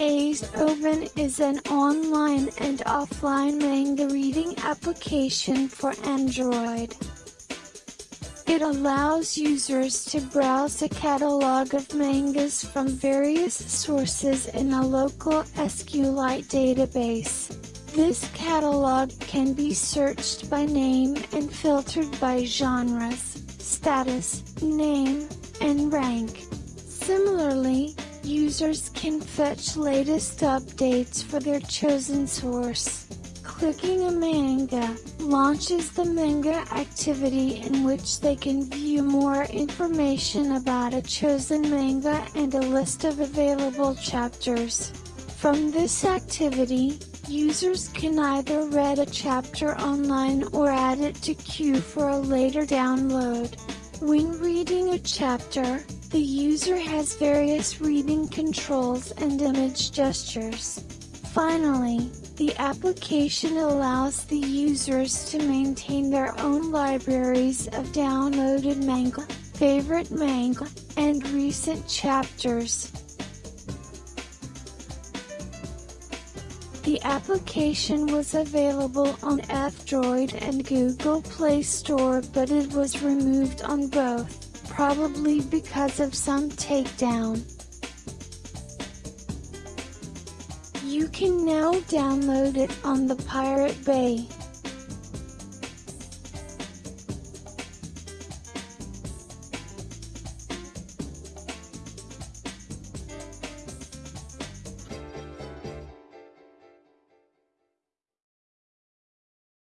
Ace Open is an online and offline manga reading application for Android. It allows users to browse a catalog of mangas from various sources in a local SQLite database. This catalog can be searched by name and filtered by genres, status, name, and rank. Similarly, Users can fetch latest updates for their chosen source. Clicking a manga launches the manga activity in which they can view more information about a chosen manga and a list of available chapters. From this activity, users can either read a chapter online or add it to queue for a later download. When reading a chapter, the user has various reading controls and image gestures. Finally, the application allows the users to maintain their own libraries of downloaded manga, favorite manga, and recent chapters. The application was available on F-Droid and Google Play Store but it was removed on both probably because of some takedown. You can now download it on the Pirate Bay.